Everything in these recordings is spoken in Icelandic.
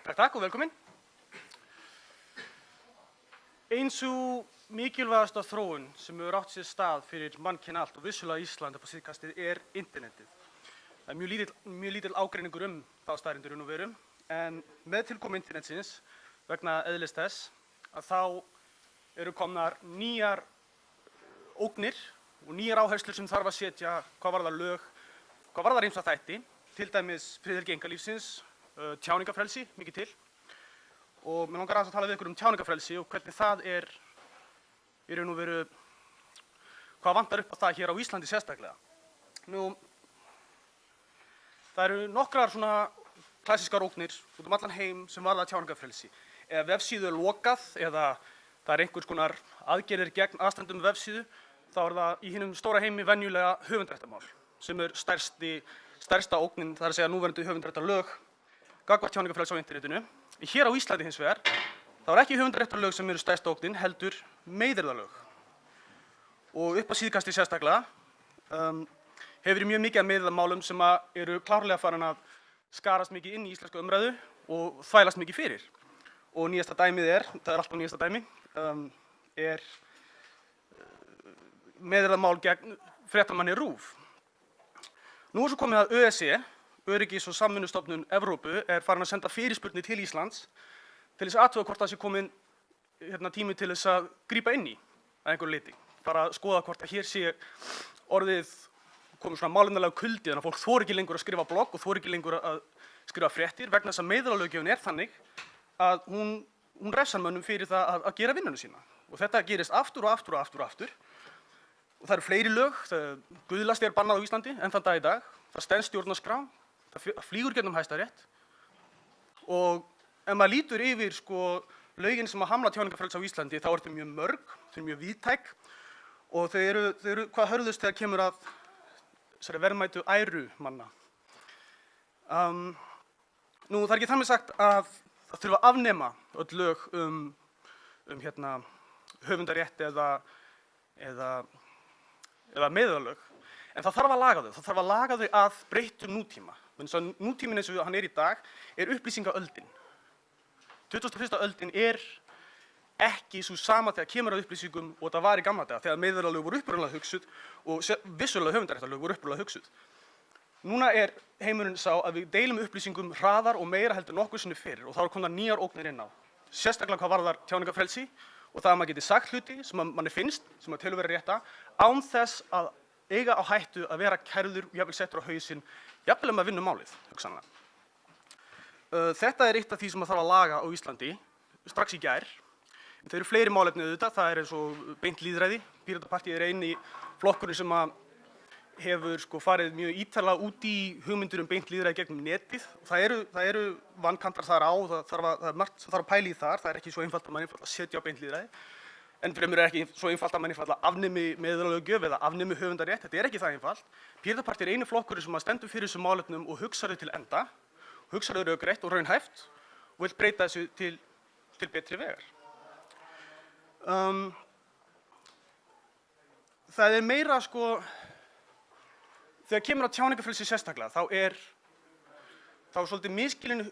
Takk, takk og velkomin. Eins og mikilvægasta þróun sem hefur átt sér stað fyrir mannkinn allt og vissulega Ísland upp á síðkastið er internetið. Það er mjög lítill, mjög lítill ágreiningur um þá staðrindur og verum en með tilkomu internetsins vegna eðlis þess að þá eru komnar nýjar ógnir og nýjar áherslur sem þarf að setja hvað var það lög, hvað var það reymsa þætti, til dæmis friðhelgi engalífsins, uh, tjáningafrelsi, mikið til. Og mér langar aðeins að tala við ykkur um tjáningafrelsi og hvernig það er í raun og veru, hvað vantar upp á það hér á Íslandi sérstaklega. Nú, það eru nokkrar svona klassískar ógnir út um allan heim sem varða tjáningafrelsi. Ef vefsíðu er lokað eða það er einhvers konar aðgerðir gegn aðstandum vefsíðu, þá er það í hinnum stóra heimi venjulega höfundrættamál sem er stærsti, stærsta ógnin, það er að segja núverandi höfundrættarlög gagvart tjáningafrelsi á internetinu. Hér á Íslandi hins vegar, þá er ekki höfundrættarlög sem eru stærsta ógnin, heldur meiðirðalög. Og upp á síðkasti sérstaklega um, hefur verið mjög mikið af meiðirðamálum sem eru klárlega farin að skarast mikið inn í íslensku umræðu og þvælast mikið fyrir. Og nýjasta dæmið er, það er alltaf nýjasta dæmi, um, er meðræðamál gegn fréttamanni RÚV. Nú er svo komið að ÖSE, Öryggis- og samvinnustofnun Evrópu, er farin að senda fyrirspurnir til Íslands til þess aðtöða hvort það sé komin hérna, tími til þess að grípa inn í að einhverju leiti. Bara að skoða hvort að hér sé orðið komið svona málinnalega kuldi þannig að fólk þóri ekki lengur að skrifa blogg og þóri ekki lengur að skrifa fréttir vegna þess að meðræðalöggjöfun er þannig að hún, hún refsar mönnum fyrir það að, að gera vinnunum sína. Og þetta gerist aftur og aftur og aftur og aftur. Og það eru fleiri lög, guðlasti er bannað á Íslandi enn þann dag í dag, það stendst stjórnarskrá, það flýgur gennum hæstarétt og ef maður lítur yfir sko lögin sem að hamla tjáningafrelsi á Íslandi þá er þetta mjög mörg, þau eru mjög víðtæk og þau eru, þau eru hvað hörðust þegar kemur að verðmætu æru manna. Um, nú það er ekki þannig sagt að það þurfa að afnema öll lög um, um hérna, höfundarétt eða, eða eða meðalög, en það þarf að laga þau. Það þarf að laga þau að breyttum nútíma. Nútímin eins og hann er í dag er upplýsingaöldin. 21. öldin er ekki svo sama þegar kemur að upplýsingum og það var í gamla daga, þegar meðalög voru uppröðanlega hugsuð og vissulega höfundaréttarlög voru uppröðanlega hugsuð. Núna er heimurinn sá að við deilum upplýsingum hraðar og meira heldur nokkuð sinni fyrir og þá er komna nýjar ógnir inn á. Sérstaklega hvað varðar tjáningafrelsi og það að maður geti sagt hluti sem manni finnst, sem að telur verið rétta, án þess að eiga á hættu að vera kærður og jafnvel settur á hausinn, jafnvel um að vinna málið, hugsanlega. Uh, þetta er eitt af því sem að þarf að laga á Íslandi strax í gær. Það eru fleiri málefni auðvitað, það er eins og beint líðræði. Píratapartið er eini flokkurinn sem hefur sko farið mjög ítalega út í hugmyndur um beint líðræði gegnum netið. Það eru, það eru vankantar þar á, það þarf að, það er margt sem þarf að pæla í þar, það er ekki svo einfalt að mann einfalt að setja á beint líðræði. En fremur er ekki svo einfalt að mann einfalt að afnemi meðalöggjöf eða afnemi höfundarétt, þetta er ekki það einfalt. Píratapartið er einu flokkurinn sem að stendur fyrir þessum málefnum og hugsa þau til enda, hugsa þau raugrætt og raunhæft og vil breyta þessu til, til betri vegar. Um, það er meira sko, þegar kemur á tjáningafrelsi sérstaklega, þá er þá er svolítið miskilin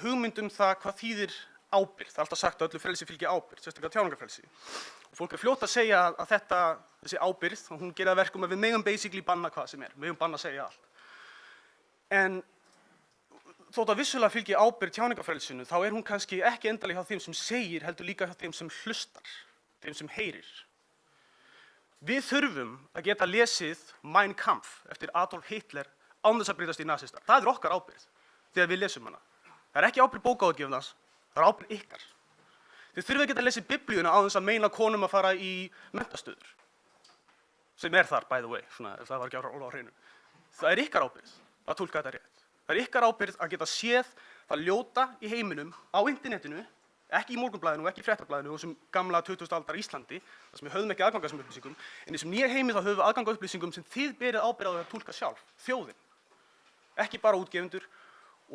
hugmynd um það hvað þýðir ábyrgð. Það er alltaf sagt að öllu frelsi fylgir ábyrgð, sérstaklega tjáningafrelsi. Og fólk er fljótt að segja að þetta, þessi ábyrgð, hún gerir að verkum að við megum basically banna hvað sem er, við megum banna að segja allt. En þótt að vissulega fylgir ábyrgð tjáningafrelsinu, þá er hún kannski ekki endalega hjá þeim sem segir, heldur líka hjá þeim sem hlustar, þeim sem heyrir. Við þurfum að geta lesið Mein Kampf eftir Adolf Hitler án þess að breytast í nazista. Það er okkar ábyrgð þegar við lesum hana. Það er ekki ábyrgð bókáðgjöfnans, það er ábyrgð ykkar. Þið þurfum að geta lesið biblíuna á þess að meina konum að fara í mentastöður. Sem er þar, by the way, svona, það var ekki alveg á hreinu. Það er ykkar ábyrgð að tólka þetta rétt. Það er ykkar ábyrgð að geta séð það ljóta í heiminum á internetinu ekki í morgunblæðinu og ekki í fréttablæðinu og þessum gamla 2000 aldar Íslandi, þar sem við höfum ekki aðgang að þessum upplýsingum, en þessum nýja heimi þá höfum við aðgang að upplýsingum sem þið berið ábyrgð á því að tólka sjálf, þjóðin. Ekki bara útgefundur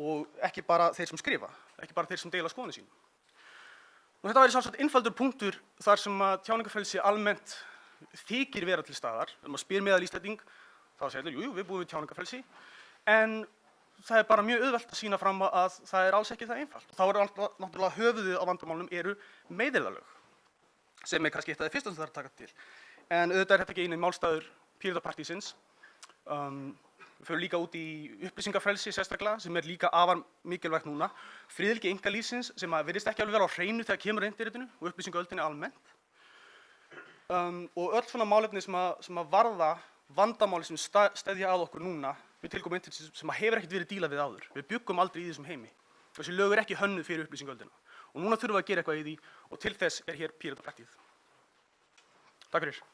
og ekki bara þeir sem skrifa, ekki bara þeir sem deila skoðinu sínum. Og þetta væri sjálfsagt innfaldur punktur þar sem að tjáningafrelsi almennt þykir vera til staðar, ef maður spyr meðal Íslanding, þá segir þeir, jú, jú, við búum við tjáningafrelsi, en það er bara mjög auðvelt að sína fram að það er alls ekki það einfalt. Þá er náttúrulega höfuðið á vandamálum eru meiðirðalög sem er kannski eitt af því fyrsta sem það er að taka til. En auðvitað er þetta ekki einu málstæður Píratapartísins. Um, við fyrir líka út í upplýsingafrelsi sérstaklega sem er líka afar mikilvægt núna. Friðilgi engalífsins sem að virðist ekki alveg vera á hreinu þegar kemur internetinu og upplýsingaöldinni almennt. Um, og öll svona málefni sem að, sem að varða vandamáli sem steðja að okkur núna við tilkomum internetsins sem að hefur ekkert verið dílað við áður. Við byggum aldrei í þessum heimi. Þessi lög er ekki hönnuð fyrir upplýsingaöldina. Og núna þurfum við að gera eitthvað í því og til þess er hér fyrir.